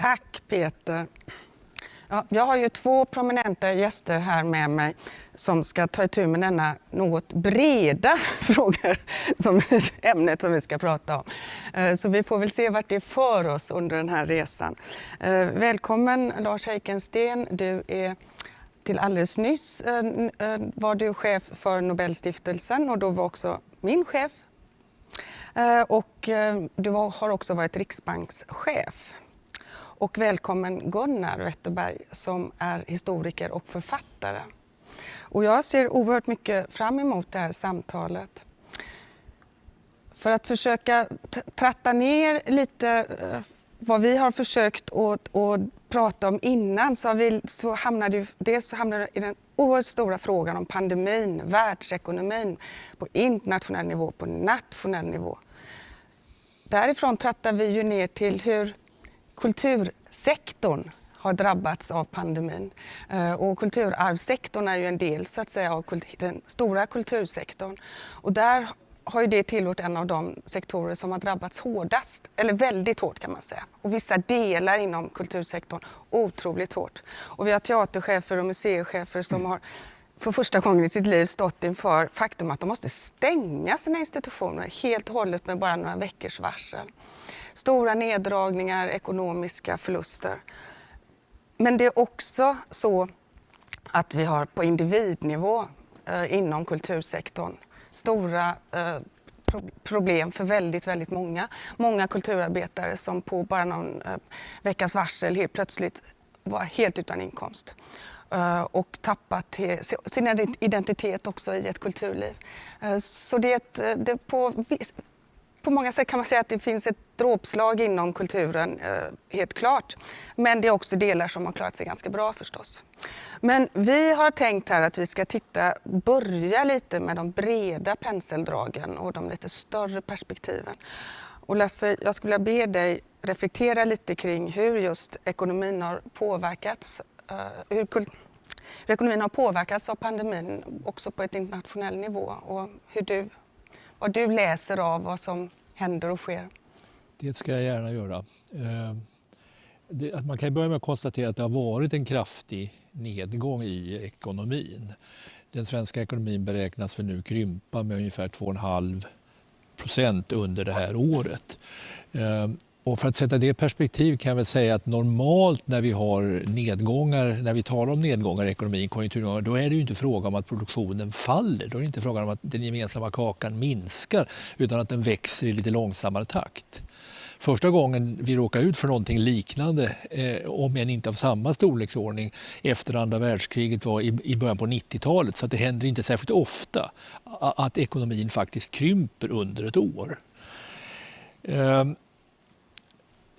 Tack Peter. Ja, jag har ju två prominenta gäster här med mig som ska ta itu med denna något breda frågor som ämnet som vi ska prata om. Eh, så vi får väl se vart det för oss under den här resan. Eh, välkommen Lars Heikensten. Du är till alldeles nyss eh, var du chef för Nobelstiftelsen och då var också min chef. Och du har också varit riksbankschef. Och välkommen Gunnar Wetterberg som är historiker och författare. Och jag ser oerhört mycket fram emot det här samtalet. För att försöka tratta ner lite eh, vad vi har försökt att, att prata om innan så, vi, så hamnade det så hamnade i den oerhört stora frågan om pandemin, världsekonomin på internationell nivå, på nationell nivå. Därifrån trattar vi ju ner till hur kultursektorn har drabbats av pandemin. Eh, och kulturarvssektorn är ju en del så att säga, av den stora kultursektorn. Och där har ju det tillhört en av de sektorer som har drabbats hårdast, eller väldigt hårt kan man säga. Och vissa delar inom kultursektorn otroligt hårt. Och vi har teaterchefer och museichefer som har för första gången i sitt liv stått inför faktum att de måste stänga sina institutioner helt och hållet med bara några veckors varsel stora neddragningar, ekonomiska förluster. Men det är också så att vi har på individnivå eh, inom kultursektorn stora eh, problem för väldigt, väldigt många. Många kulturarbetare som på bara någon eh, veckas varsel helt plötsligt var helt utan inkomst eh, och tappat sin identitet också i ett kulturliv. Eh, så det är ett, eh, det på på många sätt kan man säga att det finns ett dråpslag inom kulturen, eh, helt klart. Men det är också delar som har klarat sig ganska bra förstås. Men vi har tänkt här att vi ska titta, börja lite med de breda penseldragen och de lite större perspektiven. Och Lasse, jag skulle vilja be dig reflektera lite kring hur just ekonomin har påverkats, eh, hur, hur ekonomin har påverkats av pandemin också på ett internationell nivå och hur du vad du läser av vad som händer och sker. Det ska jag gärna göra. Eh, man kan börja med att konstatera att det har varit en kraftig nedgång i ekonomin. Den svenska ekonomin beräknas för nu krympa med ungefär 2,5 procent under det här året. Eh, och för att sätta det i perspektiv kan jag väl säga att normalt när vi har nedgångar, när vi talar om nedgångar i ekonomin, konjunkturnedgångar, då är det ju inte fråga om att produktionen faller. Då är det inte fråga om att den gemensamma kakan minskar utan att den växer i lite långsammare takt. Första gången vi råkade ut för någonting liknande, eh, om än inte av samma storleksordning, efter andra världskriget var i, i början på 90-talet. Så det händer inte särskilt ofta att ekonomin faktiskt krymper under ett år. Eh,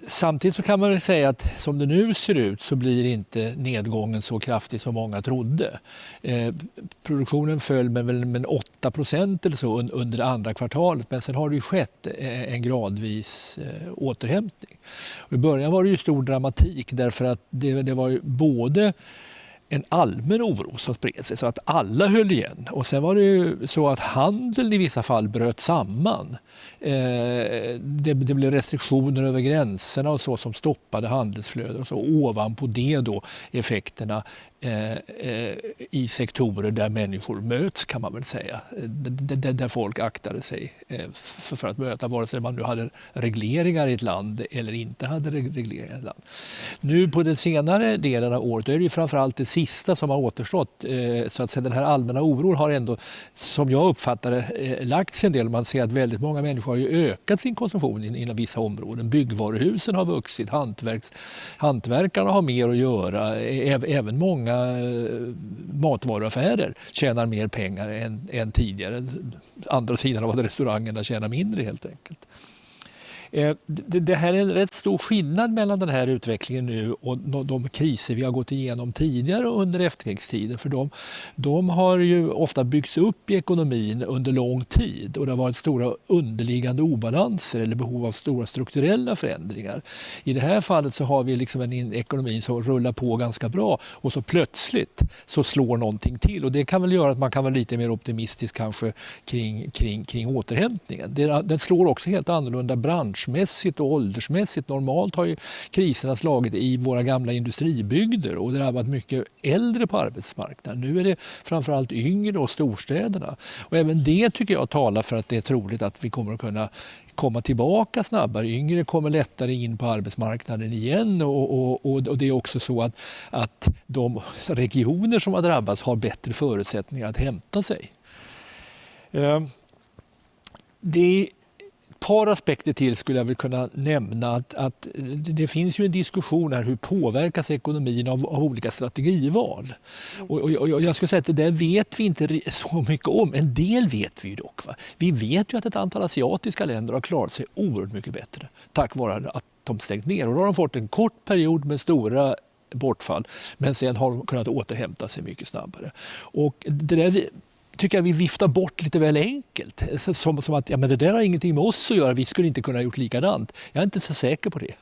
Samtidigt så kan man säga att som det nu ser ut så blir inte nedgången så kraftig som många trodde. Eh, produktionen föll med, med 8 procent eller så under andra kvartalet men sen har det ju skett eh, en gradvis eh, återhämtning. Och I början var det ju stor dramatik därför att det, det var ju både en allmän oro som spred sig så att alla höll igen. Och sen var det ju så att handeln i vissa fall bröt samman. Eh, det, det, blev restriktioner över gränserna och så som stoppade handelsflöden och så ovanpå det då effekterna Eh, eh, i sektorer där människor möts kan man väl säga. Där, där folk aktade sig eh, för att möta vare sig man nu hade regleringar i ett land eller inte hade regleringar i ett land. Nu på den senare delen av året är det ju framförallt det sista som har återstått. Eh, så att säga, den här allmänna oron har ändå, som jag uppfattar det, lagt sig en del. Man ser att väldigt många människor har ju ökat sin konsumtion inom vissa områden. Byggvaruhusen har vuxit, hantverks, hantverkarna har mer att göra, även många många eh, matvaruaffärer tjänar mer pengar än, än tidigare. Andra sidan av att restaurangerna tjänar mindre helt enkelt. Eh, det här är en rätt stor skillnad mellan den här utvecklingen nu och de kriser vi har gått igenom tidigare under efterkrigstiden. För de, de har ju ofta byggts upp i ekonomin under lång tid och det har varit stora underliggande obalanser eller behov av stora strukturella förändringar. I det här fallet så har vi liksom en ekonomi som rullar på ganska bra och så plötsligt så slår någonting till och det kan väl göra att man kan vara lite mer optimistisk kanske kring, kring, kring återhämtningen. Den slår också helt annorlunda branscher branschmässigt och åldersmässigt. Normalt har ju kriserna slagit i våra gamla industribygder och drabbat mycket äldre på arbetsmarknaden. Nu är det framförallt yngre och storstäderna. Och även det tycker jag talar för att det är troligt att vi kommer att kunna komma tillbaka snabbare. Yngre kommer lättare in på arbetsmarknaden igen och, och, och, och det är också så att, att de regioner som har drabbats har bättre förutsättningar att hämta sig. Ehm, det par aspekter till skulle jag väl kunna nämna. Att, att det finns ju en diskussion här hur påverkas ekonomin av, av olika strategival? Och, och, och, jag skulle säga att det där vet vi inte så mycket om. En del vet vi ju dock. Va? Vi vet ju att ett antal asiatiska länder har klarat sig oerhört mycket bättre tack vare att de stängt ner. Och då har de fått en kort period med stora bortfall men sen har de kunnat återhämta sig mycket snabbare. Och det där tycker jag vi viftar bort lite väl enkelt. Som, som att ja, men det där har ingenting med oss att göra, vi skulle inte kunna ha gjort likadant. Jag är inte så säker på det.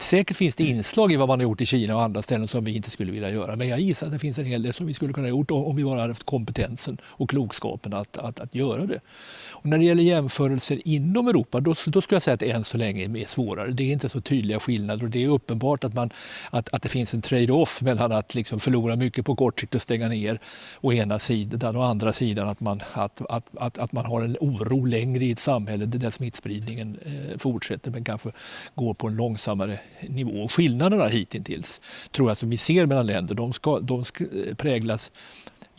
Säkert finns det inslag i vad man har gjort i Kina och andra ställen som vi inte skulle vilja göra. Men jag gissar att det finns en hel del som vi skulle kunna ha gjort om vi bara hade haft kompetensen och klokskapen att, att, att göra det. Och när det gäller jämförelser inom Europa, då, då skulle jag säga att det än så länge är svårare. Det är inte så tydliga skillnader och det är uppenbart att, man, att, att det finns en trade-off mellan att liksom förlora mycket på kort sikt och stänga ner å ena sidan och å andra sidan att man, att, att, att, att man har en oro längre i ett samhälle där smittspridningen eh, fortsätter men kanske går på en långsammare nivå. Skillnaderna hittills tror jag som vi ser mellan länder, de ska, de ska eh, präglas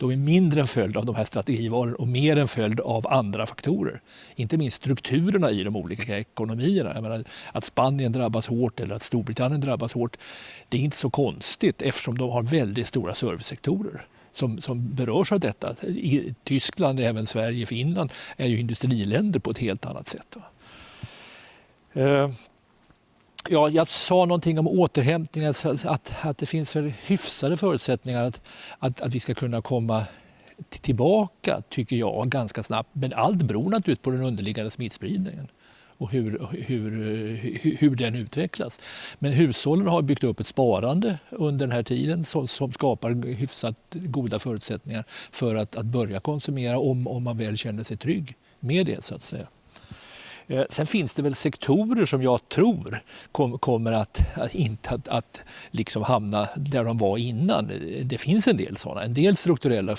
de är mindre en följd av de här strategivalen och mer en följd av andra faktorer. Inte minst strukturerna i de olika ekonomierna. Menar, att Spanien drabbas hårt eller att Storbritannien drabbas hårt, det är inte så konstigt eftersom de har väldigt stora servicesektorer. Som, som berörs av detta. I Tyskland, även Sverige, Finland är ju industriländer på ett helt annat sätt. Eh, Ja, jag sa någonting om återhämtning, alltså att, att det finns väl hyfsade förutsättningar att, att, att vi ska kunna komma tillbaka, tycker jag, ganska snabbt. Men allt beror naturligtvis på den underliggande smittspridningen och hur, hur, hur, hur den utvecklas. Men hushållen har byggt upp ett sparande under den här tiden som, som skapar hyfsat goda förutsättningar för att, att börja konsumera om, om man väl känner sig trygg med det. så att säga. Eh, sen finns det väl sektorer som jag tror kom, kommer att, att inte att, att liksom hamna där de var innan. Det finns en del sådana. En del strukturella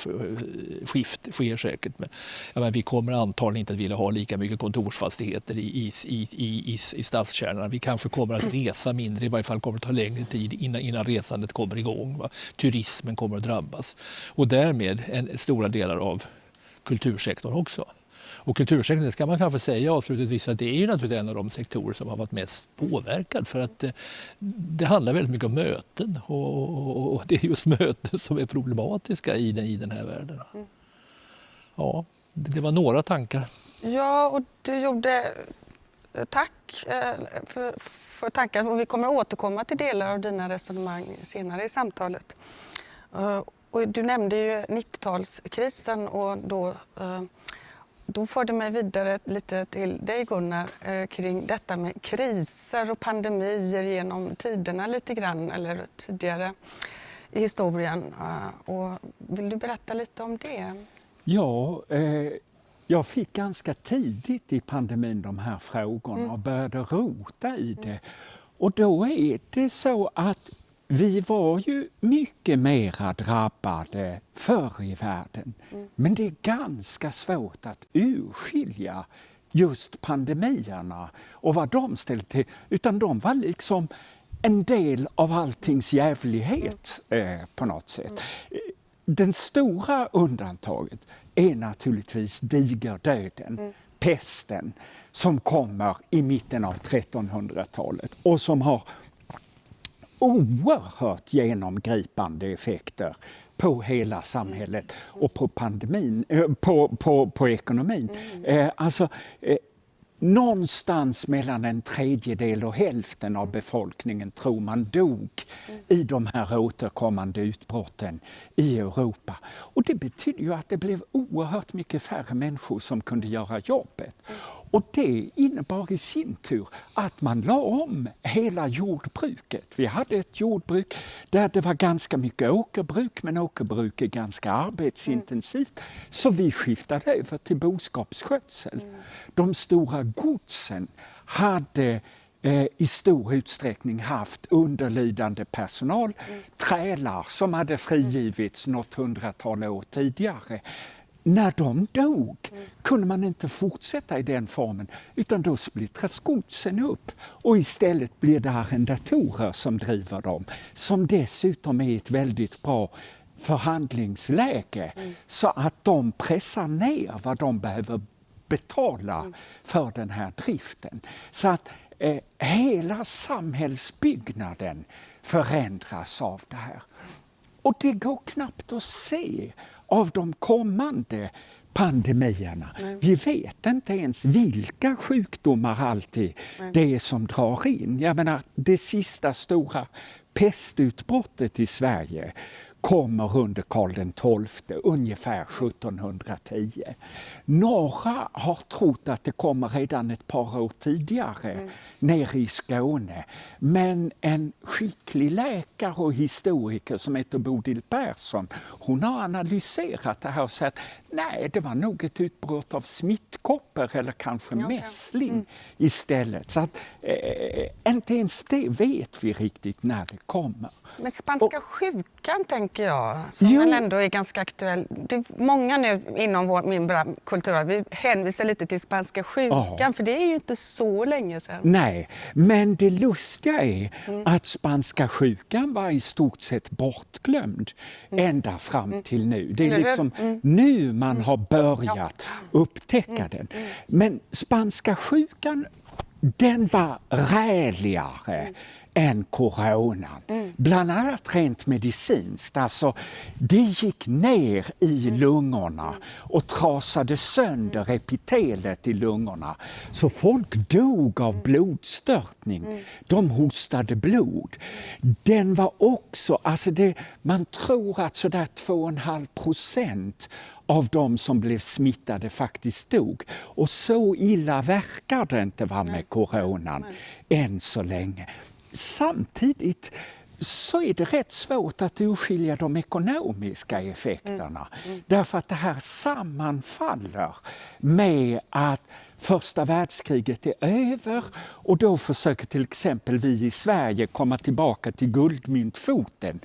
skift sker säkert. Men, menar, vi kommer antagligen inte att vilja ha lika mycket kontorsfastigheter i, i, i, i, i stadskärnorna. Vi kanske kommer att resa mindre, i varje fall kommer det ta längre tid innan, innan resandet kommer igång. Va? Turismen kommer att drabbas och därmed en, stora delar av kultursektorn också. Och kultursektorn, det ska man kanske säga avslutningsvis, att det är ju naturligtvis en av de sektorer som har varit mest påverkad för att det, eh, det handlar väldigt mycket om möten och, och, och, det är just möten som är problematiska i den, i den här världen. Mm. Ja, det, var några tankar. Ja, och du gjorde eh, Tack eh, för, för tankar och vi kommer att återkomma till delar av dina resonemang senare i samtalet. Och du nämnde ju 90-talskrisen och då då för det mig vidare lite till dig Gunnar eh, kring detta med kriser och pandemier genom tiderna lite grann eller tidigare i historien. Eh, och vill du berätta lite om det? Ja, eh, jag fick ganska tidigt i pandemin de här frågorna mm. och började rota i det. Och då är det så att vi var ju mycket mera drabbade förr i världen. Mm. Men det är ganska svårt att urskilja just pandemierna och vad de ställde till. Utan de var liksom en del av alltings jävlighet mm. eh, på något sätt. Mm. Den stora undantaget är naturligtvis digerdöden, mm. pesten, som kommer i mitten av 1300-talet och som har oerhört genomgripande effekter på hela samhället och på pandemin, eh, på, på, på ekonomin. Mm. Eh, alltså, eh, någonstans mellan en tredjedel och hälften av befolkningen tror man dog mm. i de här återkommande utbrotten i Europa. Och det betyder ju att det blev oerhört mycket färre människor som kunde göra jobbet. Mm. Och det innebar i sin tur att man la om hela jordbruket. Vi hade ett jordbruk där det var ganska mycket åkerbruk, men åkerbruk är ganska arbetsintensivt. Mm. Så vi skiftade över till boskapsskötsel. Mm. De stora godsen hade eh, i stor utsträckning haft underlydande personal, mm. trälar som hade frigivits något hundratal år tidigare. När de dog mm. kunde man inte fortsätta i den formen utan då splittras godsen upp och istället blir det arrendatorer som driver dem som dessutom är ett väldigt bra förhandlingsläge mm. så att de pressar ner vad de behöver betala mm. för den här driften. Så att eh, hela samhällsbyggnaden förändras av det här. Och det går knappt att se av de kommande pandemierna. Nej. Vi vet inte ens vilka sjukdomar alltid Nej. det är som drar in. Jag menar, det sista stora pestutbrottet i Sverige kommer under Karl XII, ungefär 1710. Några har trott att det kommer redan ett par år tidigare mm. nere i Skåne. Men en skicklig läkare och historiker som heter Bodil Persson, hon har analyserat det här och sagt nej, det var nog ett utbrott av smittkoppor eller kanske ja, mässling mm. istället. Så att, eh, inte ens det vet vi riktigt när det kommer. Men spanska och, sjukan tänker jag, som jo. väl ändå är ganska aktuell. Det är många nu inom vår, min kultur, vi hänvisar lite till spanska sjukan, ja. för det är ju inte så länge sedan. Nej, men det lustiga är mm. att spanska sjukan var i stort sett bortglömd mm. ända fram mm. till nu. Det är liksom mm. nu man har mm. börjat upptäcka mm. den. Men spanska sjukan, den var räligare än coronan. Mm. Bland annat rent medicinskt. Alltså, det gick ner i mm. lungorna och trasade sönder epitelet i lungorna. Så folk dog av mm. blodstörtning. Mm. De hostade blod. Den var också, alltså det, man tror att sådär 2,5 procent av de som blev smittade faktiskt dog. Och så illa verkar det inte vara med coronan än så länge. Samtidigt så är det rätt svårt att urskilja de ekonomiska effekterna. Mm. Mm. Därför att det här sammanfaller med att första världskriget är över och då försöker till exempel vi i Sverige komma tillbaka till guldmyntfoten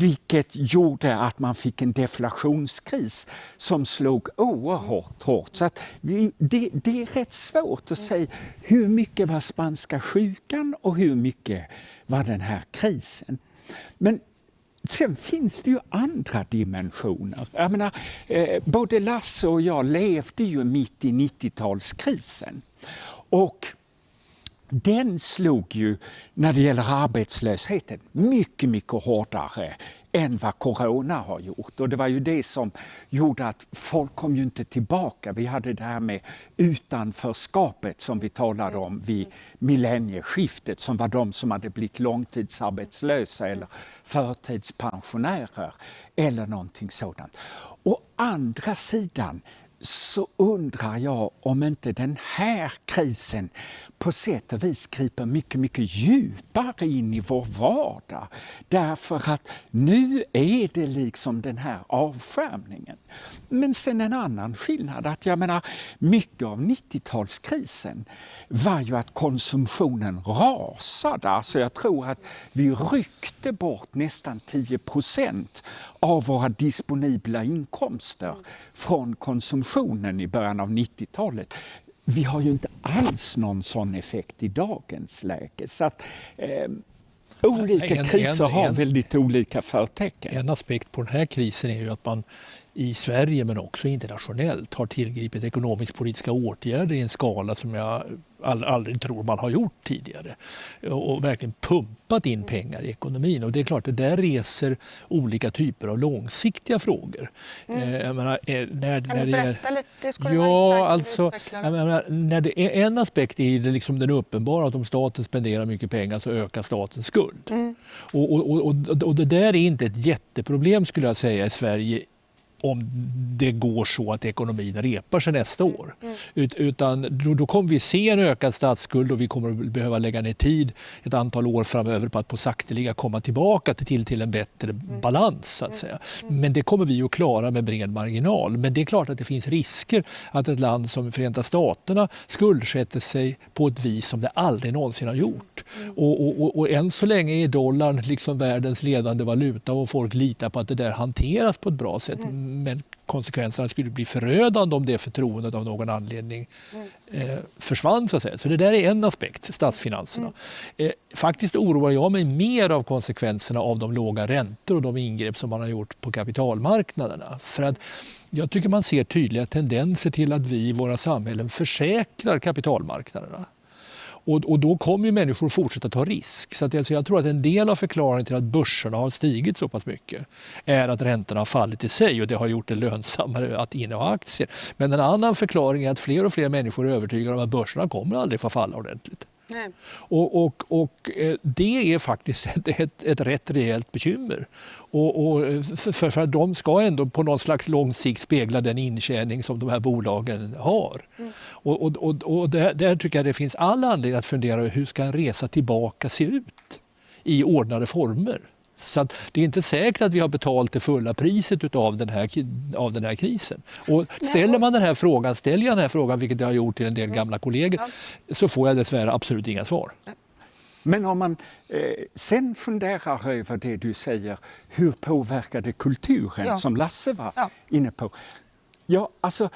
vilket gjorde att man fick en deflationskris som slog oerhört hårt. Så att vi, det, det, är rätt svårt att säga hur mycket var spanska sjukan och hur mycket var den här krisen. Men Sen finns det ju andra dimensioner. Jag menar, eh, både Lasse och jag levde ju mitt i 90-talskrisen. Och den slog ju när det gäller arbetslösheten mycket, mycket hårdare än vad corona har gjort. Och det var ju det som gjorde att folk kom ju inte tillbaka. Vi hade det här med utanförskapet som vi talade om vid millennieskiftet som var de som hade blivit långtidsarbetslösa eller förtidspensionärer eller någonting sådant. Å andra sidan så undrar jag om inte den här krisen på sätt och vis griper mycket, mycket djupare in i vår vardag. Därför att nu är det liksom den här avskärmningen. Men sen en annan skillnad, att jag menar, mycket av 90-talskrisen var ju att konsumtionen rasade. Alltså jag tror att vi ryckte bort nästan 10% av våra disponibla inkomster från konsumtionen i början av 90-talet vi har ju inte alls någon sån effekt i dagens läge. Så att, eh, olika en, kriser en, har en, väldigt olika förtecken. En aspekt på den här krisen är ju att man i Sverige men också internationellt har tillgripit ekonomisk-politiska åtgärder i en skala som jag aldrig tror man har gjort tidigare. Och verkligen pumpat in pengar i ekonomin. Och det är klart, det där reser olika typer av långsiktiga frågor. Mm. Eh, menar, eh, när, kan när du berätta är, lite? Skulle ja, alltså, menar, när det är en aspekt är det liksom den uppenbara att om staten spenderar mycket pengar så ökar statens skuld. Mm. Och, och, och, och, det där är inte ett jätteproblem skulle jag säga i Sverige om det går så att ekonomin repar sig nästa år. Mm. Ut, utan då, då, kommer vi se en ökad statsskuld och vi kommer behöva lägga ner tid ett antal år framöver på att på sakteliga komma tillbaka till, till en bättre mm. balans. Så att säga. Men det kommer vi att klara med bred marginal. Men det är klart att det finns risker att ett land som Förenta Staterna skuldsätter sig på ett vis som det aldrig någonsin har gjort. Mm. Och, och, och, och än så länge är dollarn liksom världens ledande valuta och folk litar på att det där hanteras på ett bra sätt. Mm. Men konsekvenserna skulle bli förödande om det förtroendet av någon anledning mm. eh, försvann. Så, att säga. så det där är en aspekt, statsfinanserna. Mm. Eh, faktiskt oroar jag mig mer av konsekvenserna av de låga räntor och de ingrepp som man har gjort på kapitalmarknaderna. För att jag tycker man ser tydliga tendenser till att vi i våra samhällen försäkrar kapitalmarknaderna. Och, och då kommer ju människor fortsätta ta risk. Så att, alltså, jag tror att en del av förklaringen till att börserna har stigit så pass mycket är att räntorna har fallit i sig och det har gjort det lönsammare att inneha aktier. Men en annan förklaring är att fler och fler människor är övertygade om att börserna kommer aldrig få falla ordentligt. Och, och, och, eh, det är faktiskt ett, ett, ett rätt rejält bekymmer. Och, och för, för, att de ska ändå på någon slags lång sikt spegla den intjäning som de här bolagen har. Mm. Och, och, och, och där, där, tycker jag det finns all anledning att fundera hur ska en resa tillbaka se ut i ordnade former. Så det är inte säkert att vi har betalt det fulla priset av den här, av den här krisen. Och ställer man den här frågan, ställer jag den här frågan, vilket jag har gjort till en del gamla kollegor, så får jag dessvärre absolut inga svar. Men om man eh, sen funderar över det du säger, hur påverkar det kulturen, ja. som Lasse var ja. inne på? Ja, alltså,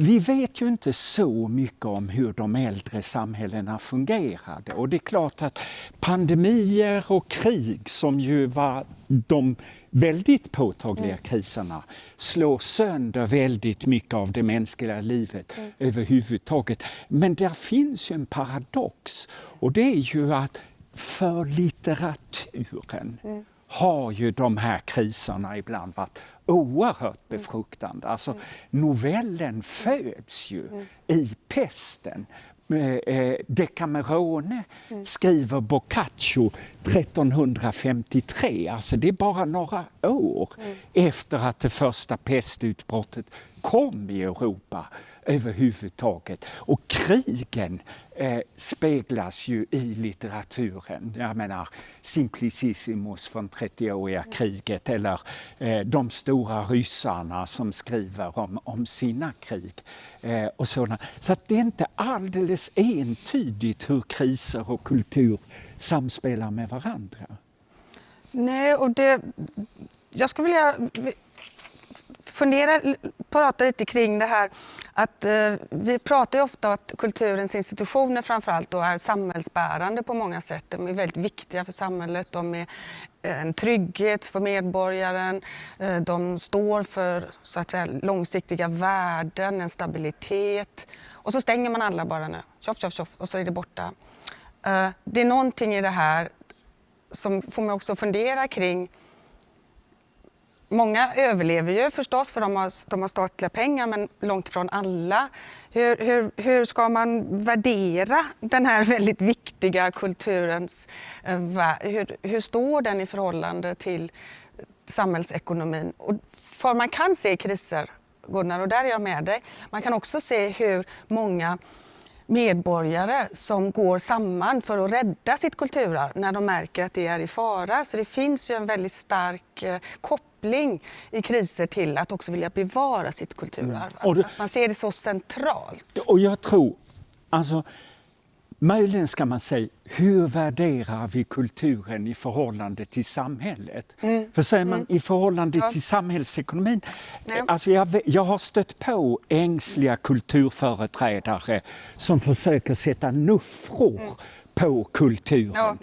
vi vet ju inte så mycket om hur de äldre samhällena fungerade och det är klart att pandemier och krig som ju var de väldigt påtagliga mm. kriserna slår sönder väldigt mycket av det mänskliga livet mm. överhuvudtaget. Men där finns ju en paradox och det är ju att för litteraturen mm. har ju de här kriserna ibland varit oerhört befruktande. Alltså, novellen föds ju mm. i pesten. Eh, Decamerone mm. skriver Boccaccio 1353, alltså det är bara några år mm. efter att det första pestutbrottet kom i Europa överhuvudtaget. Och krigen eh, speglas ju i litteraturen. Jag menar Simplicissimus från 30-åriga kriget eller eh, de stora ryssarna som skriver om, om sina krig. Eh, och sådana. Så att det är inte alldeles entydigt hur kriser och kultur samspelar med varandra. Nej, och det, jag skulle vilja fundera, prata lite kring det här att eh, vi pratar ju ofta om att kulturens institutioner framförallt då är samhällsbärande på många sätt. De är väldigt viktiga för samhället, de är eh, en trygghet för medborgaren, eh, de står för så att säga, långsiktiga värden, en stabilitet. Och så stänger man alla bara nu, tjoff, tjoff, tjoff, och så är det borta. Eh, det är någonting i det här som får mig också fundera kring Många överlever ju förstås för de har, de har statliga pengar men långt ifrån alla. Hur, hur, hur ska man värdera den här väldigt viktiga kulturens... Eh, hur, hur står den i förhållande till samhällsekonomin? Och för man kan se kriser, Gunnar, och där är jag med dig. Man kan också se hur många medborgare som går samman för att rädda sitt kulturarv när de märker att det är i fara. Så det finns ju en väldigt stark eh, koppling i kriser till att också vilja bevara sitt kulturarv. Mm. Det, man ser det så centralt. Och jag tror, alltså Möjligen ska man säga, hur värderar vi kulturen i förhållande till samhället? Mm. För säger man mm. i förhållande ja. till samhällsekonomin, ja. alltså jag, jag har stött på ängsliga kulturföreträdare som försöker sätta nuffror mm. på kulturen. Ja,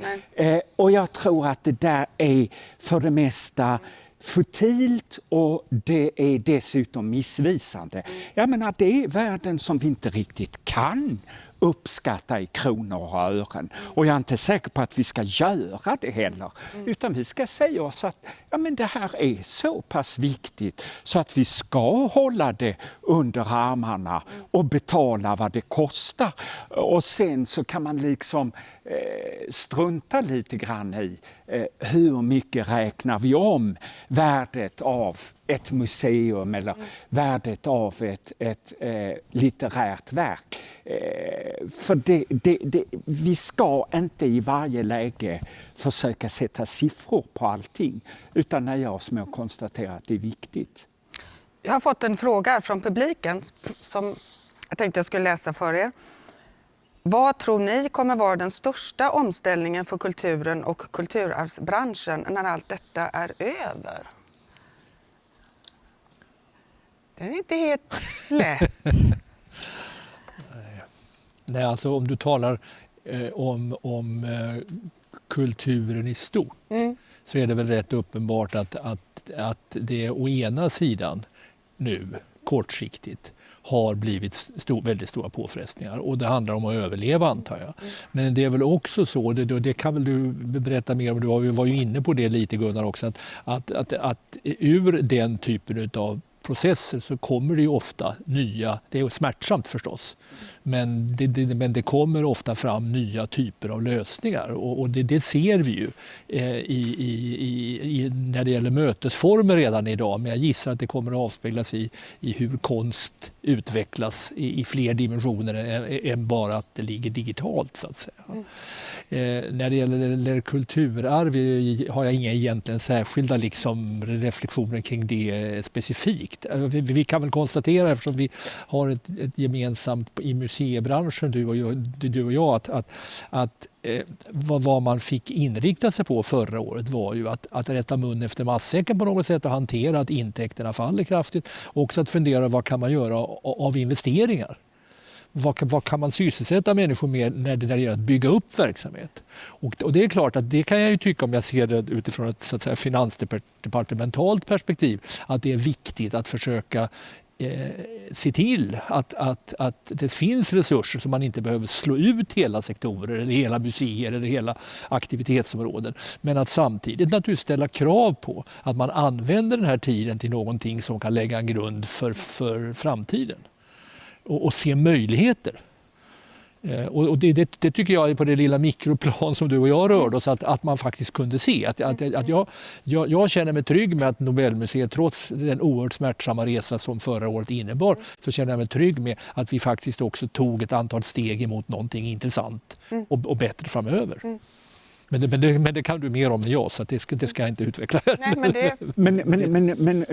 eh, och jag tror att det där är för det mesta futilt och det är dessutom missvisande. Jag menar, det är värden som vi inte riktigt kan uppskatta i kronor och ören. Och jag är inte säker på att vi ska göra det heller. Utan vi ska säga oss att ja, men det här är så pass viktigt så att vi ska hålla det under armarna och betala vad det kostar. Och sen så kan man liksom eh, strunta lite grann i eh, hur mycket räknar vi om värdet av ett museum eller mm. värdet av ett, ett eh, litterärt verk. Eh, för det, det, det, vi ska inte i varje läge försöka sätta siffror på allting utan nöja oss med att konstatera att det är viktigt. Jag har fått en fråga från publiken som jag tänkte jag skulle läsa för er. Vad tror ni kommer vara den största omställningen för kulturen och kulturarvsbranschen när allt detta är över? Det är inte helt lätt. Nej, alltså om du talar eh, om, om eh, kulturen i stort mm. så är det väl rätt uppenbart att, att, att det å ena sidan nu kortsiktigt har blivit stor, väldigt stora påfrestningar och det handlar om att överleva antar jag. Mm. Men det är väl också så, det, det kan väl du berätta mer om, du var ju inne på det lite Gunnar också, att, att, att, att ur den typen av processer så kommer det ju ofta nya, det är smärtsamt förstås, men det, det, men det kommer ofta fram nya typer av lösningar och, och det, det, ser vi ju eh, i, i, i, när det gäller mötesformer redan idag. Men jag gissar att det kommer att avspeglas i, i hur konst utvecklas i, fler dimensioner än, än, bara att det ligger digitalt så att säga. Mm. Eh, när det gäller, gäller kulturarv har jag inga egentligen särskilda liksom, reflektioner kring det specifikt. Eh, vi, vi, kan väl konstatera eftersom vi har ett, ett gemensamt i museibranschen, du och jag, du och jag att, att, att eh, vad, vad, man fick inrikta sig på förra året var ju att, att rätta mun efter matsäcken på något sätt och hantera att intäkterna faller kraftigt. Också att fundera vad kan man göra av investeringar vad, vad, kan man sysselsätta människor med när det gäller att bygga upp verksamhet? Och, och, det är klart att det kan jag ju tycka om jag ser det utifrån ett så att säga, finansdepartementalt perspektiv att det är viktigt att försöka eh, se till att, att, att det finns resurser så man inte behöver slå ut hela sektorer eller hela museer eller hela aktivitetsområden. Men att samtidigt naturligtvis ställa krav på att man använder den här tiden till någonting som kan lägga en grund för, för framtiden och, och se möjligheter. Eh, och det, det, det, tycker jag är på det lilla mikroplan som du och jag rörde oss, att, att man faktiskt kunde se. Att, att, att jag, jag, jag, känner mig trygg med att Nobelmuseet, trots den oerhört smärtsamma resa som förra året innebar, så känner jag mig trygg med att vi faktiskt också tog ett antal steg emot någonting intressant mm. och, och bättre framöver. Mm. Men det, men, det, men det, kan du mer om än jag, så det, ska, det ska jag inte utveckla. Nej, men, det... men, men, men, men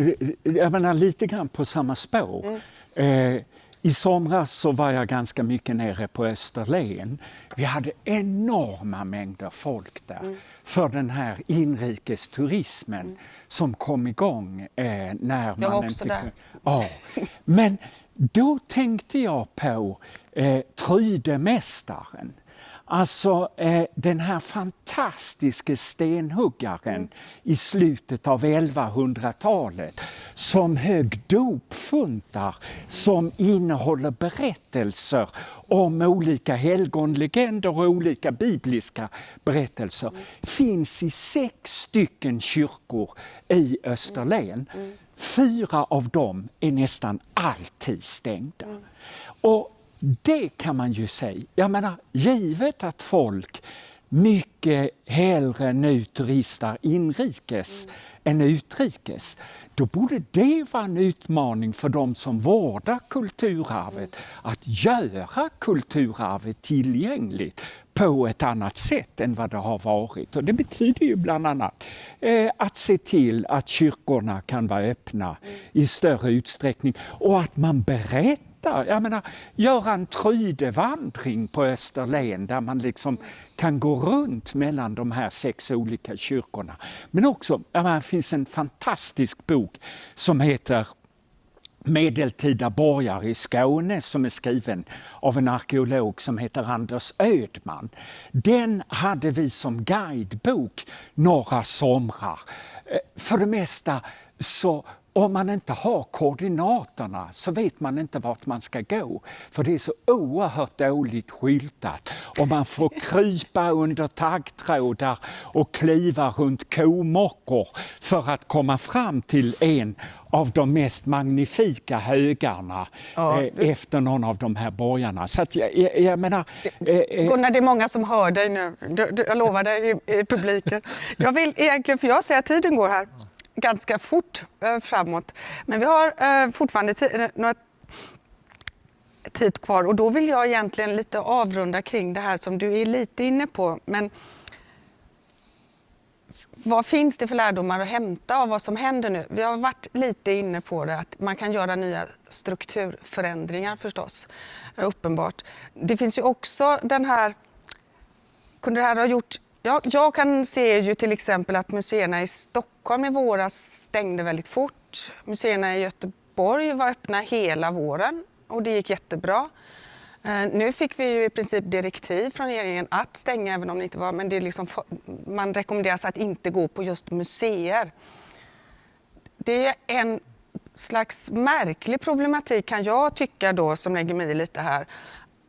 jag menar lite grann på samma spår. Mm. Eh, i somras så var jag ganska mycket nere på Österlen. Vi hade enorma mängder folk där mm. för den här inrikesturismen mm. som kom igång eh, när jag man var också inte... där. Ja. Men då tänkte jag på eh, Trydemästaren Alltså eh, den här fantastiske stenhuggaren mm. i slutet av 1100-talet som högg dopfuntar som innehåller berättelser om olika helgonlegender och olika bibliska berättelser. Mm. finns i sex stycken kyrkor i Österlen. Mm. Fyra av dem är nästan alltid stängda. Mm. Och det kan man ju säga. Jag menar, givet att folk mycket hellre nu turistar inrikes mm. än utrikes, då borde det vara en utmaning för de som vårdar kulturarvet att göra kulturarvet tillgängligt på ett annat sätt än vad det har varit. Och det betyder ju bland annat eh, att se till att kyrkorna kan vara öppna mm. i större utsträckning och att man berättar hitta, jag menar, göra en Trydevandring på Österlen där man liksom kan gå runt mellan de här sex olika kyrkorna. Men också, menar, det finns en fantastisk bok som heter Medeltida borgare i Skåne som är skriven av en arkeolog som heter Anders Ödman. Den hade vi som guidebok några somrar. Eh, för det mesta så om man inte har koordinaterna så vet man inte vart man ska gå. För det är så oerhört dåligt skyltat och man får krypa under taggtrådar och kliva runt komockor för att komma fram till en av de mest magnifika högarna ja. eh, efter någon av de här borgarna. Så jag, jag, jag menar... Eh, eh, Gunnar, det är många som hör dig nu. Du, du, jag lovar dig i, i publiken. Jag vill egentligen, för jag ser att tiden går här ganska fort eh, framåt. Men vi har eh, fortfarande tid, eh, några tid kvar och då vill jag egentligen lite avrunda kring det här som du är lite inne på. Men vad finns det för lärdomar att hämta av vad som händer nu? Vi har varit lite inne på det, att man kan göra nya strukturförändringar förstås, uppenbart. Det finns ju också den här, kunde det här ha gjort jag, jag, kan se ju till exempel att museerna i Stockholm i våras stängde väldigt fort. Museerna i Göteborg var öppna hela våren och det gick jättebra. Eh, nu fick vi ju i princip direktiv från regeringen att stänga även om det inte var, men det är liksom, man rekommenderas att inte gå på just museer. Det är en slags märklig problematik kan jag tycka då som lägger mig i lite här.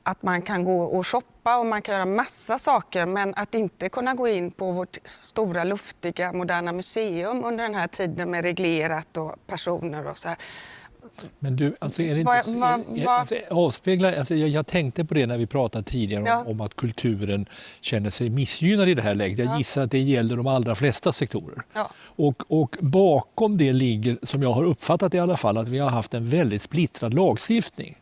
Att man kan gå och shoppa och man kan göra massa saker men att inte kunna gå in på vårt stora luftiga moderna museum under den här tiden med reglerat och personer och så här. Men du, alltså är det inte, va, va? Alltså, avspeglar, alltså jag, jag, tänkte på det när vi pratade tidigare ja. om, om, att kulturen känner sig missgynnad i det här läget. Jag ja. gissar att det gäller de allra flesta sektorer. Ja. Och, och, bakom det ligger, som jag har uppfattat i alla fall, att vi har haft en väldigt splittrad lagstiftning.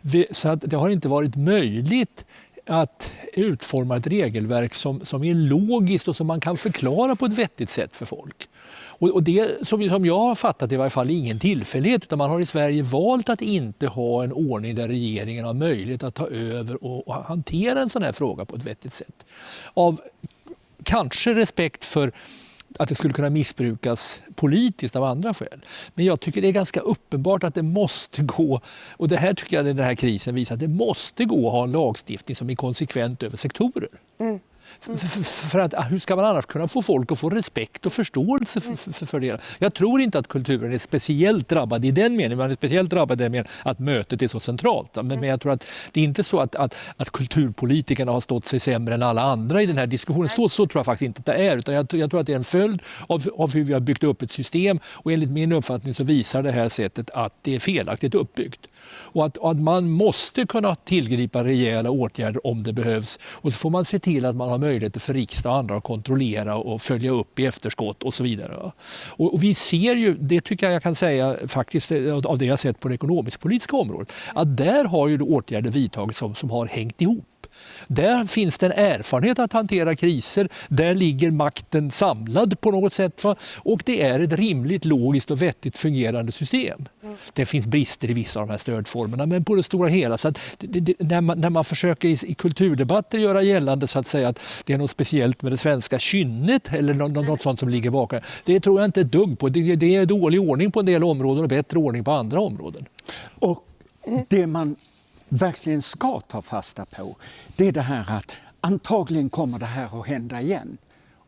Vi, så att det har inte varit möjligt att utforma ett regelverk som, som är logiskt och som man kan förklara på ett vettigt sätt för folk. Och, och det som, som jag har fattat i varje fall ingen tillfällighet utan man har i Sverige valt att inte ha en ordning där regeringen har möjlighet att ta över och, och hantera en sån här fråga på ett vettigt sätt. Av kanske respekt för att det skulle kunna missbrukas politiskt av andra skäl. Men jag tycker det är ganska uppenbart att det måste gå, och det här tycker jag den här krisen visar, att det måste gå att ha en lagstiftning som är konsekvent över sektorer. Mm. För, för, att, ah, hur ska man annars kunna få folk att få respekt och förståelse för, för, för det? Jag tror inte att kulturen är speciellt drabbad i den meningen, man är speciellt drabbad i den meningen att mötet är så centralt. Men, men jag tror att det är inte så att, att, att kulturpolitikerna har stått sig sämre än alla andra i den här diskussionen. Så, så tror jag faktiskt inte att det är. Utan jag, jag tror att det är en följd av, av hur vi har byggt upp ett system och enligt min uppfattning så visar det här sättet att det är felaktigt uppbyggt. Och att, och att man måste kunna tillgripa rejäla åtgärder om det behövs. Och så får man se till att man har möjligheter för riksdag och andra att kontrollera och följa upp i efterskott och så vidare. Och, vi ser ju, det tycker jag jag kan säga faktiskt eh, av det jag sett på det ekonomisk-politiska området, att där har ju åtgärder vidtagits som, som har hängt ihop. Där finns det en erfarenhet att hantera kriser. Där ligger makten samlad på något sätt. Va? Och det är ett rimligt, logiskt och vettigt fungerande system. Mm. Det finns brister i vissa av de här stödformerna men på det stora hela, så det, det, när, man, när man försöker i, i, kulturdebatter göra gällande så att säga att det är något speciellt med det svenska kynnet eller något, något sånt som ligger bakom. Det tror jag inte ett dugg på. Det, det är dålig ordning på en del områden och bättre ordning på andra områden. Och det man verkligen ska ta fasta på, det är det här att antagligen kommer det här att hända igen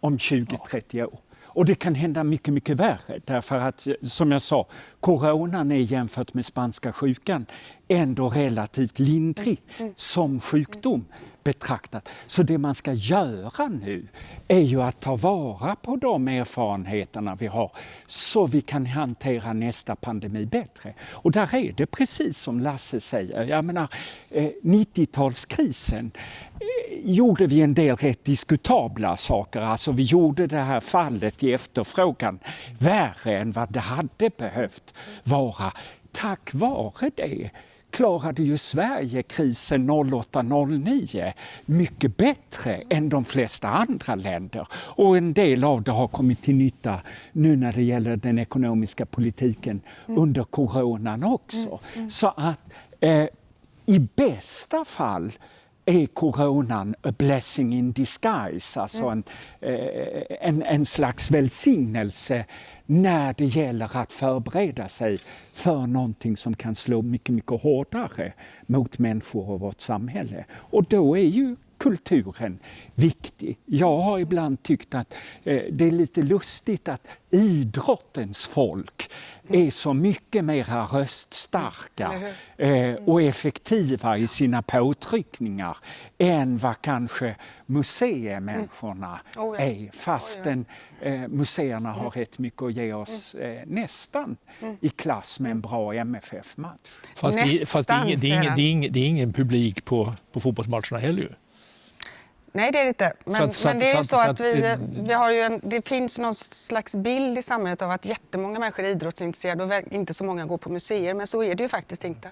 om 20-30 år. Och det kan hända mycket, mycket värre därför att som jag sa, coronan är jämfört med spanska sjukan ändå relativt lindrig mm. som sjukdom betraktat. Så det man ska göra nu är ju att ta vara på de erfarenheterna vi har så vi kan hantera nästa pandemi bättre. Och där är det precis som Lasse säger, jag menar eh, 90-talskrisen eh, gjorde vi en del rätt diskutabla saker. Alltså vi gjorde det här fallet i efterfrågan värre än vad det hade behövt vara. Tack vare det klarade ju Sverige krisen 08-09 mycket bättre än de flesta andra länder. Och en del av det har kommit till nytta nu när det gäller den ekonomiska politiken mm. under coronan också. Mm. Mm. Så att eh, i bästa fall är coronan a blessing in disguise, alltså mm. en, eh, en, en slags välsignelse när det gäller att förbereda sig för någonting som kan slå mycket, mycket hårdare mot människor och vårt samhälle. Och då är ju kulturen viktig. Jag har ibland tyckt att eh, det är lite lustigt att idrottens folk är så mycket mera röststarka eh, och effektiva i sina påtryckningar än vad kanske museimänniskorna mm. oh ja. är fastän eh, museerna har rätt mycket att ge oss eh, nästan i klass med en bra MFF-match. Fast, det, fast det, är ingen, det, är ingen, det, är ingen, det är ingen publik på, på fotbollsmatcherna heller Nej, det är det inte. Men, så, men det är ju så att vi, vi har ju en, det finns någon slags bild i samhället av att jättemånga människor är idrottsintresserade och inte så många går på museer. Men så är det ju faktiskt inte.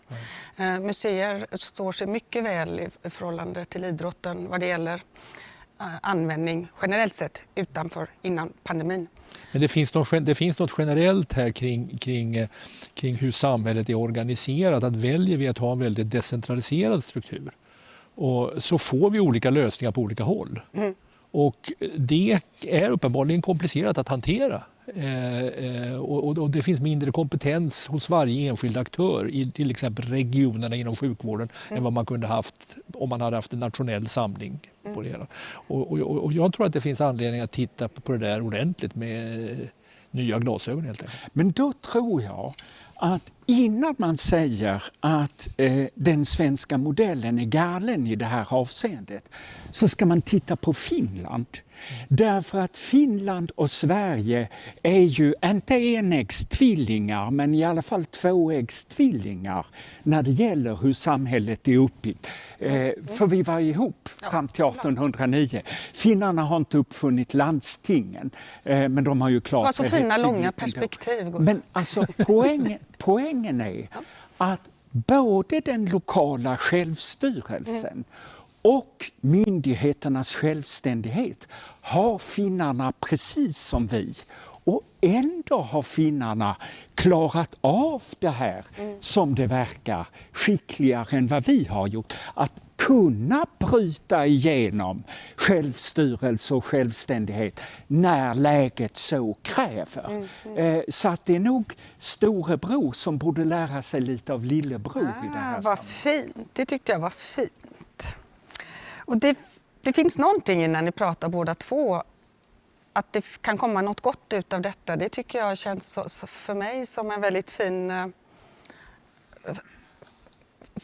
Uh, museer står sig mycket väl i förhållande till idrotten vad det gäller uh, användning generellt sett utanför innan pandemin. Men det finns, något, det finns något generellt här kring, kring, eh, kring hur samhället är organiserat. Att väljer vi att ha en väldigt decentraliserad struktur och så får vi olika lösningar på olika håll. Mm. Och det är uppenbarligen komplicerat att hantera. Eh, eh, och, och, det finns mindre kompetens hos varje enskild aktör i till exempel regionerna inom sjukvården mm. än vad man kunde haft om man hade haft en nationell samling på det hela. Och, och, och, jag tror att det finns anledning att titta på det där ordentligt med nya glasögon helt enkelt. Men då tror jag att innan man säger att eh, den svenska modellen är galen i det här avseendet så ska man titta på Finland. Därför att Finland och Sverige är ju inte enäggstvillingar men i alla fall tvåäggstvillingar när det gäller hur samhället är uppbyggt. Eh, för vi var ihop fram till 1809. Finnarna har inte uppfunnit landstingen eh, men de har ju klart det. så fina långa perspektiv. Men alltså poängen, poängen är att både den lokala självstyrelsen och myndigheternas självständighet har finnarna precis som vi. Och ändå har finnarna klarat av det här, mm. som det verkar, skickligare än vad vi har gjort. Att kunna bryta igenom självstyrelse och självständighet när läget så kräver. Mm, mm. Eh, så att det är nog storebror som borde lära sig lite av lillebror ah, i det här ah, Vad fint, det tyckte jag var fint. Och det, det finns någonting när ni pratar båda två att det kan komma något gott ut av detta, det tycker jag känns så, så för mig som en väldigt fin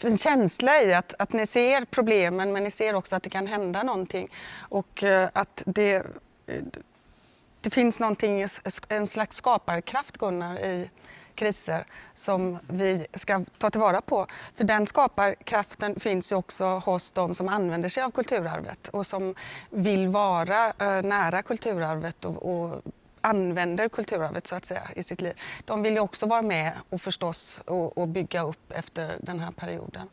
en känsla i att, att ni ser problemen men ni ser också att det kan hända någonting. Och eh, att det, eh, det finns någonting, en slags skaparkraft Gunnar i kriser som vi ska ta tillvara på. För den skaparkraften finns ju också hos de som använder sig av kulturarvet och som vill vara eh, nära kulturarvet och, och använder kulturarvet så att säga i sitt liv. De vill ju också vara med och förstås och, och bygga upp efter den här perioden.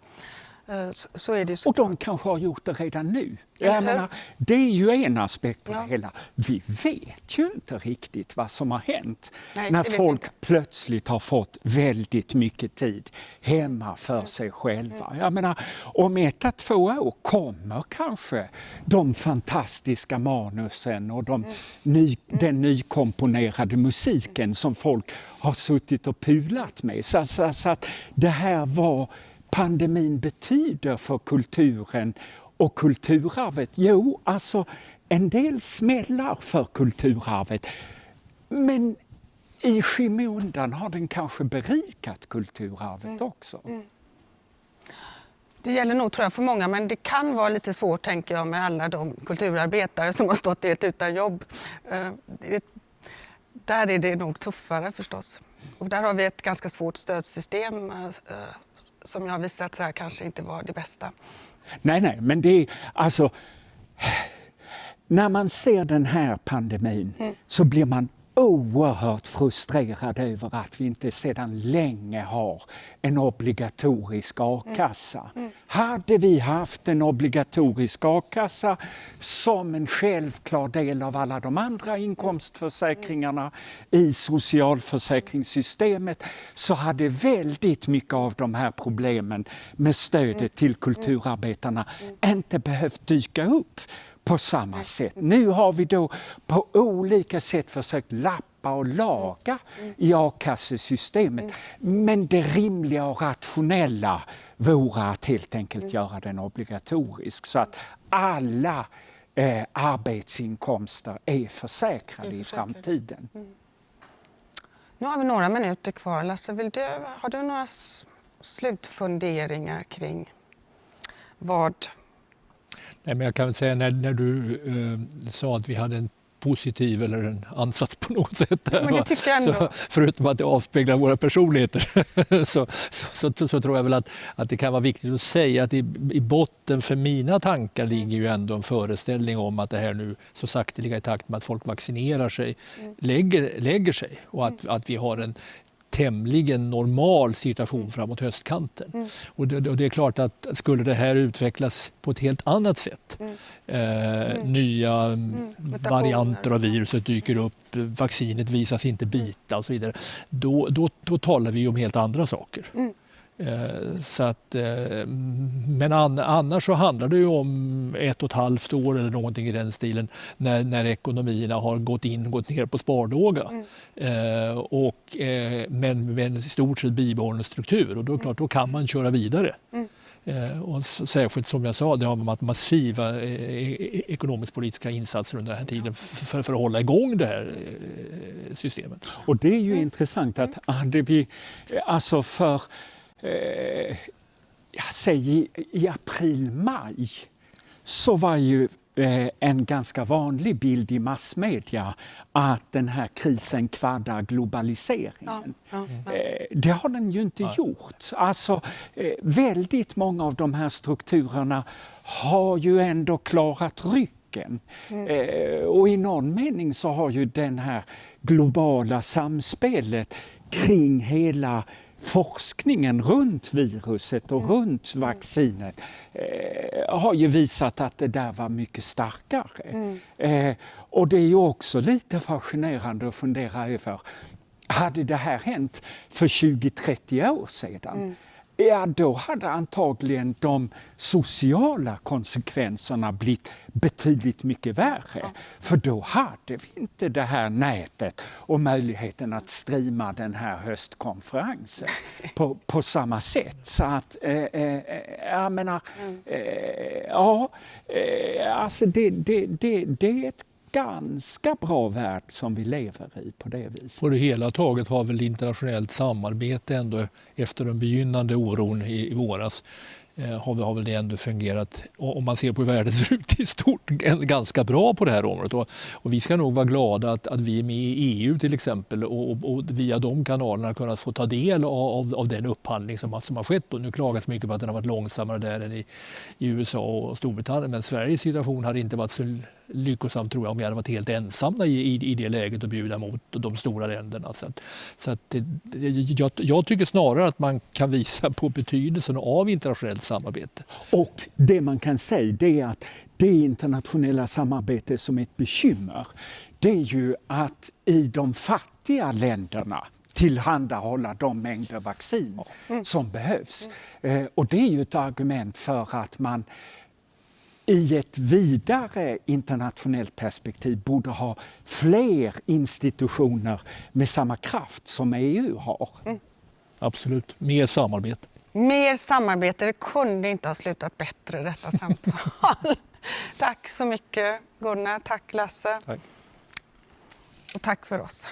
Eh, så är det och de kanske har gjort det redan nu. Jag menar, det är ju en aspekt på ja. det hela. Vi vet ju inte riktigt vad som har hänt Nej, när folk plötsligt har fått väldigt mycket tid hemma för mm. sig själva. Jag menar, om ett, två år kommer kanske de fantastiska manusen och de mm. ny, mm. den nykomponerade musiken som folk har suttit och pulat med. Så, så, så att det här var pandemin betyder för kulturen och kulturarvet? Jo, alltså en del smällar för kulturarvet. Men i skymundan har den kanske berikat kulturarvet mm. också. Mm. Det gäller nog tror jag för många men det kan vara lite svårt tänker jag med alla de kulturarbetare som har stått helt utan jobb. Det, där är det nog tuffare förstås. Och där har vi ett ganska svårt stödsystem uh, som jag har visat sig kanske inte var det bästa. Nej, nej, men det är alltså... När man ser den här pandemin mm. så blir man oerhört frustrerad över att vi inte sedan länge har en obligatorisk a-kassa. Mm. Mm. Hade vi haft en obligatorisk a-kassa som en självklar del av alla de andra inkomstförsäkringarna i socialförsäkringssystemet så hade väldigt mycket av de här problemen med stödet till kulturarbetarna inte behövt dyka upp på samma sätt. Nu har vi då på olika sätt försökt lappa och laga i a-kassesystemet. Men det rimliga och rationella vore att helt enkelt göra den obligatorisk så att alla eh, arbetsinkomster är försäkrade i framtiden. Nu har vi några minuter kvar. Lasse, vill du, har du några slutfunderingar kring vad... Nej, men jag kan säga när, när du eh, sa att vi hade en positiv eller en ansats på något sätt. Där, men det tycker jag ändå. Så, förutom att det avspeglar våra personligheter så, så, så, så, tror jag väl att, att det kan vara viktigt att säga att i, i botten för mina tankar ligger ju ändå en föreställning om att det här nu så sakteliga i takt med att folk vaccinerar sig mm. lägger, lägger sig och att, att vi har en tämligen normal situation mm. framåt höstkanten. Mm. Och, det, och, det, är klart att skulle det här utvecklas på ett helt annat sätt, mm. Eh, mm. nya mm. varianter av viruset dyker upp, vaccinet visas inte bita och så vidare, då, då, då talar vi om helt andra saker. Mm. Eh, så att, eh, men annars så handlar det ju om ett och ett halvt år eller någonting i den stilen när, när ekonomierna har gått in och gått ner på spardåga. Mm. Eh, och, men med en i stort sett bibehållen struktur och då, klart, då kan man köra vidare. Mm. Och särskilt som jag sa, det har massiva ekonomisk-politiska insatser under den här tiden för, för, att hålla igång det här systemet. Och det är ju mm. intressant att hade vi, alltså för eh, jag säger i april-maj så var ju eh, en ganska vanlig bild i massmedia att den här krisen kvaddar globaliseringen. Ja, ja, eh, det har den ju inte gjort. Alltså, eh, väldigt många av de här strukturerna har ju ändå klarat rycken. Mm. Och i någon mening så har ju den här globala samspelet kring hela forskningen runt viruset och runt vaccinet eh, har ju visat att det där var mycket starkare. Mm. Eh, och det är ju också lite fascinerande att fundera över, hade det här hänt för 20-30 år sedan? Mm ja då hade antagligen de sociala konsekvenserna blivit betydligt mycket värre. Ja. För då hade vi inte det här nätet och möjligheten att streama den här höstkonferensen på, på samma sätt. Så att, eh, eh, jag menar, mm. eh, ja, eh, alltså det, det, det, det är ett ganska bra värld som vi lever i på det viset. På det hela taget har väl internationellt samarbete ändå efter den begynnande oron i, i våras Eh, har, har väl det ändå fungerat, om man ser på hur världen ser ut i stort, ganska bra på det här området. Och, och vi ska nog vara glada att, att vi är med i EU till exempel och, och, och via de kanalerna kunna få ta del av, av den upphandling som, som har skett. Och nu klagas mycket på att den har varit långsammare där än i, i USA och Storbritannien. Men Sveriges situation hade inte varit så lyckosam tror jag om vi hade varit helt ensamma i, i, i det läget att bjuda mot de stora länderna. Så, att, så att det, jag, jag, tycker snarare att man kan visa på betydelsen av internationellt samarbete. Och det man kan säga det är att det internationella samarbete som är ett bekymmer det är ju att i de fattiga länderna tillhandahålla de mängder vaccin mm. som behövs. Eh, och det är ju ett argument för att man i ett vidare internationellt perspektiv borde ha fler institutioner med samma kraft som EU har. Mm. Absolut, mer samarbete. Mer samarbete, det kunde inte ha slutat bättre detta samtal. tack så mycket Gunnar, tack Lasse. Tack. Och tack för oss.